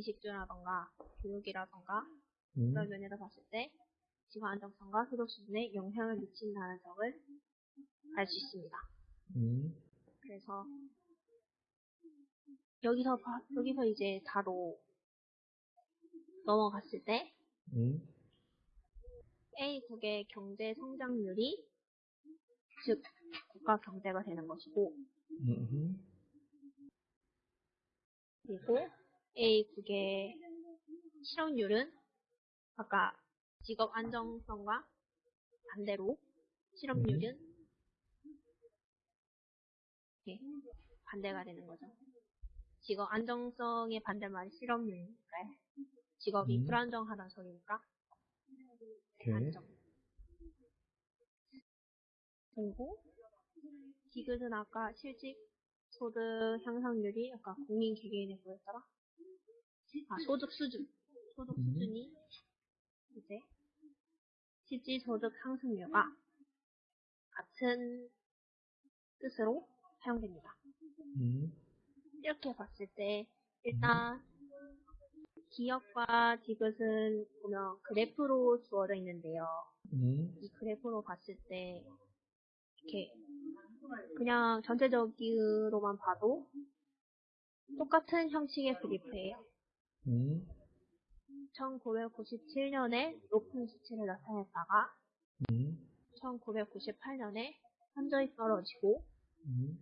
미식주라던가 교육이라던가 음, 그런 면에서 봤을 때 지구 안정성과 소득 수준에 영향을 미친다는 점을 알 수 있습니다. 음, 그래서 여기서 봐- 여기서 이제 바로 넘어갔을 때 음, A국의 경제 성장률이 즉 국가 경제가 되는 것이고 음, 그리고 A국의 실업률은 아까 직업 안정성과 반대로 실업률은 이렇게 반대가 되는 거죠. 직업 안정성의 반대말이 실업률이니까요. 직업이 음. 불안정하다는 소리니까 오케이. 안정. 그리고 디귿은 아까 실직 소득 향상률이 아까 국민 개개인의 뭐였더라? 아 소득 수준. 소득 음. 수준이 이제 실질 소득 상승률과 같은 뜻으로 사용됩니다. 음, 이렇게 봤을 때 일단 기업과 디귿은 보면 그래프로 주어져 있는데요. 음, 이 그래프로 봤을 때 이렇게 그냥 전체적으로만 봐도 똑같은 형식의 그래프예요. 음, 1997년에 높은 수치를 나타냈다가 음, 1998년에 현저히 떨어지고 음,